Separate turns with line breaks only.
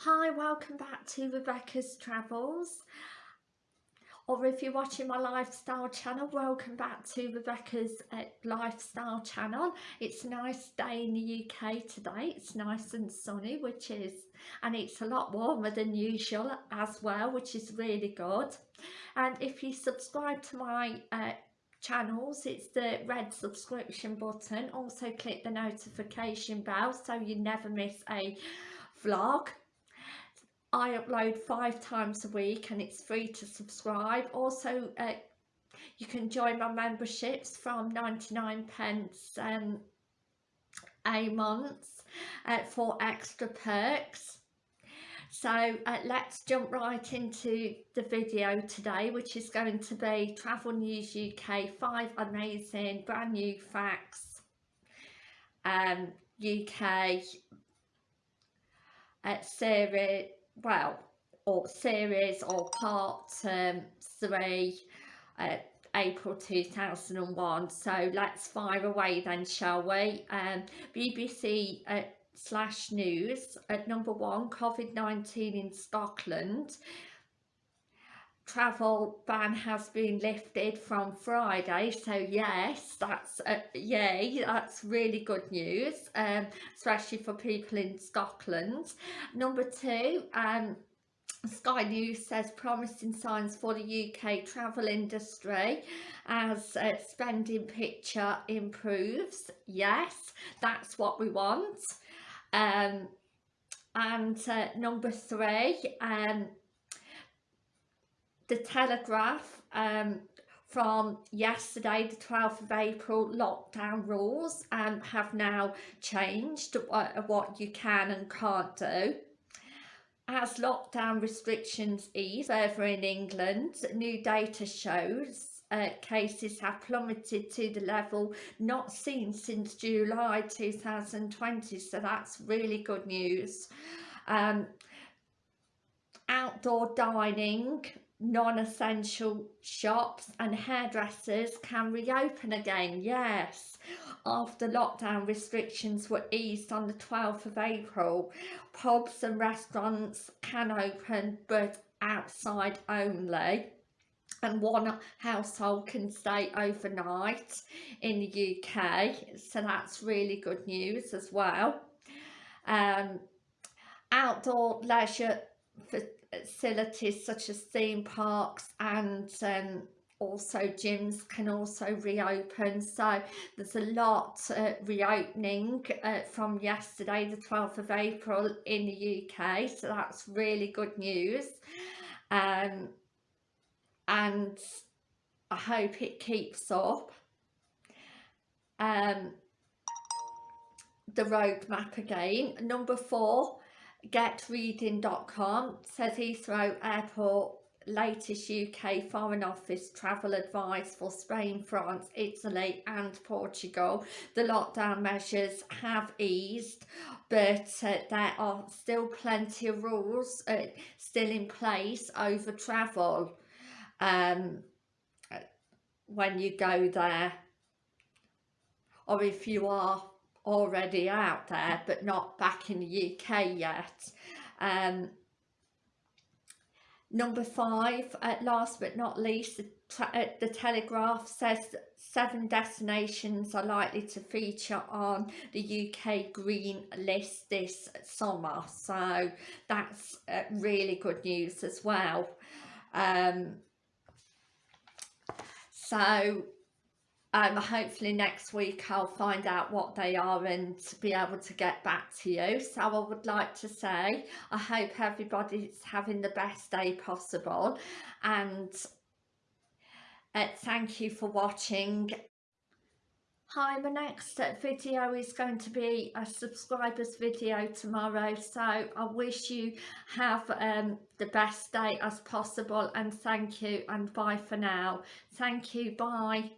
Hi, welcome back to Rebecca's Travels. Or if you're watching my lifestyle channel, welcome back to Rebecca's uh, lifestyle channel. It's a nice day in the UK today. It's nice and sunny, which is, and it's a lot warmer than usual as well, which is really good. And if you subscribe to my uh, channels it's the red subscription button also click the notification bell so you never miss a vlog I upload five times a week and it's free to subscribe. Also, uh, you can join my memberships from 99 pence um, a month uh, for extra perks. So uh, let's jump right into the video today, which is going to be Travel News UK, five amazing brand new facts, um, UK uh, series well or series or part um, three uh, April 2001 so let's fire away then shall we? Um, BBC uh, slash news at number one COVID-19 in Scotland travel ban has been lifted from Friday so yes that's uh, yay that's really good news um, especially for people in Scotland. Number two um, Sky News says promising signs for the UK travel industry as uh, spending picture improves. Yes that's what we want. Um, and uh, number three um, the Telegraph um, from yesterday the 12th of April lockdown rules um, have now changed uh, what you can and can't do. As lockdown restrictions ease over in England, new data shows uh, cases have plummeted to the level not seen since July 2020 so that's really good news. Um, outdoor dining non-essential shops and hairdressers can reopen again yes after lockdown restrictions were eased on the 12th of April. Pubs and restaurants can open but outside only. And one household can stay overnight in the UK so that's really good news as well. Um, outdoor leisure facilities such as theme parks and um, also gyms can also reopen. So there's a lot uh, reopening uh, from yesterday the 12th of April in the UK so that's really good news. Um, and I hope it keeps up. Um, the roadmap again. Number four getreading.com says Heathrow Airport latest UK Foreign Office travel advice for Spain, France, Italy and Portugal. The lockdown measures have eased but uh, there are still plenty of rules uh, still in place over travel um, when you go there or if you are already out there but not back in the UK yet. Um, number five, at last but not least, the, uh, the Telegraph says seven destinations are likely to feature on the UK Green List this summer. So that's uh, really good news as well. Um, so um, hopefully next week I'll find out what they are and be able to get back to you. So I would like to say I hope everybody's having the best day possible and uh, thank you for watching. Hi, my next video is going to be a subscribers video tomorrow so I wish you have um, the best day as possible and thank you and bye for now. Thank you, bye.